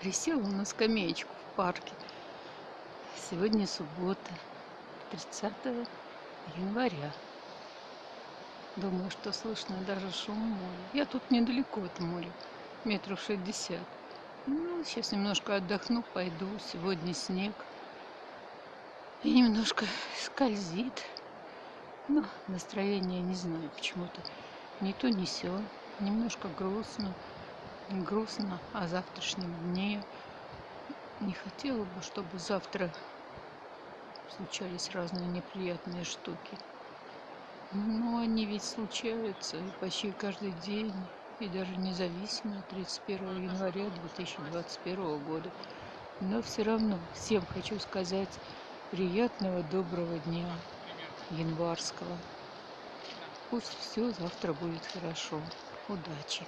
Присела на скамеечку в парке. Сегодня суббота, 30 января. Думаю, что слышно даже шум моря. Я тут недалеко от моря, метров шестьдесят. Ну, сейчас немножко отдохну, пойду. Сегодня снег. И немножко скользит. Но настроение не знаю почему-то. Не то, не сё. Немножко грустно. Грустно о завтрашнем дне. Не хотела бы, чтобы завтра случались разные неприятные штуки. Но они ведь случаются почти каждый день, и даже независимо от 31 января 2021 года. Но все равно всем хочу сказать приятного доброго дня январского. Пусть все завтра будет хорошо. Удачи!